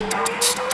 So,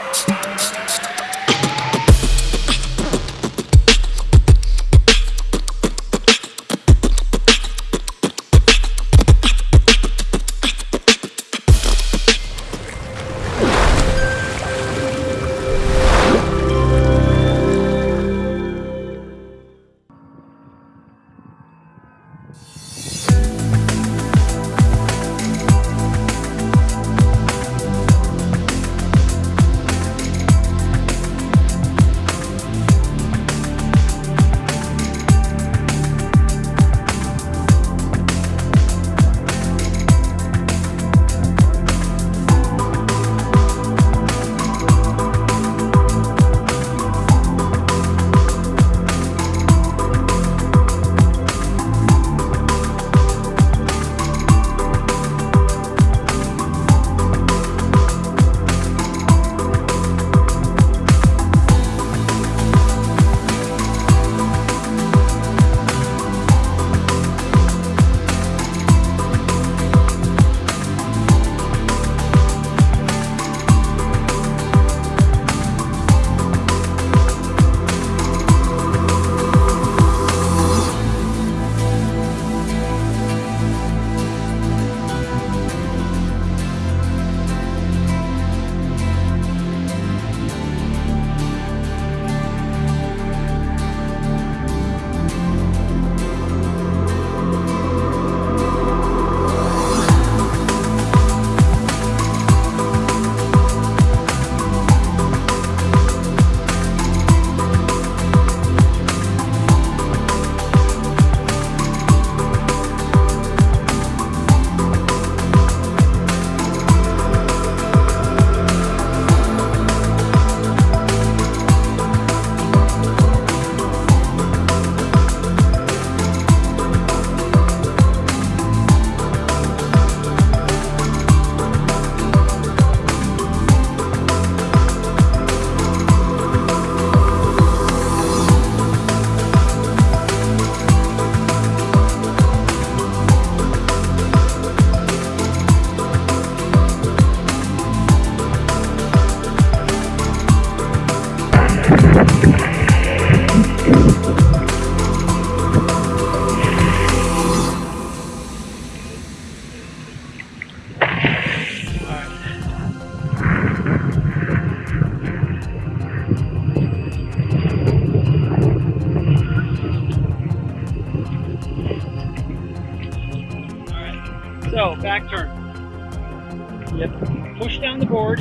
Yep. Push down the board,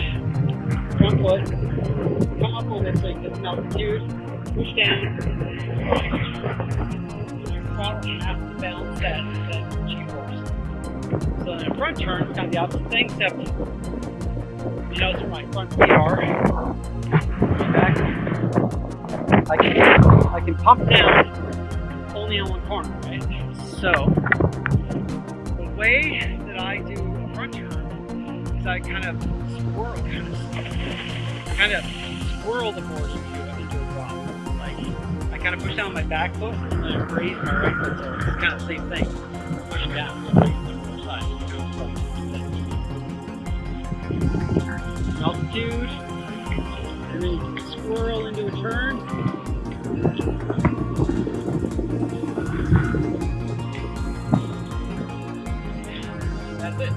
front foot, come up so you get some altitude, push down. Your throttle has to balance that, that G-force. So in a front turn, it's kind of the opposite thing, except you notice where my front are. Back. I can, I can pump down only on one corner, right? So, the way that I do turn is I kind of swirl, kind of, kind of swirl the board into, a drop. Like, I kind of push down my back foot and I raise my right foot, so it's kind of the same thing. Pushing down, raise the other side. Altitude, and then you can swirl into a turn. That's it.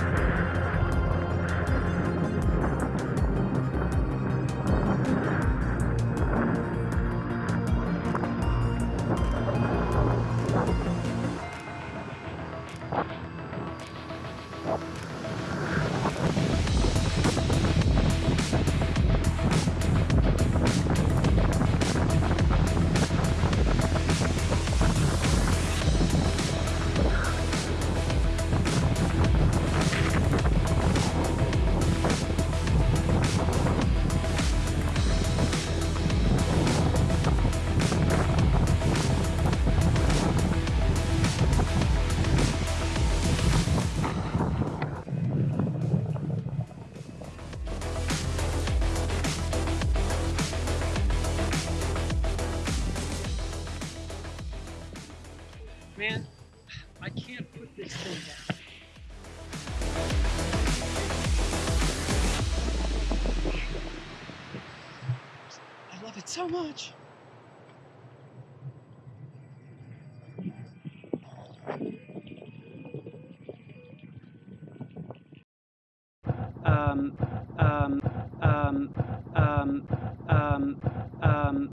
you so much. um, um, um,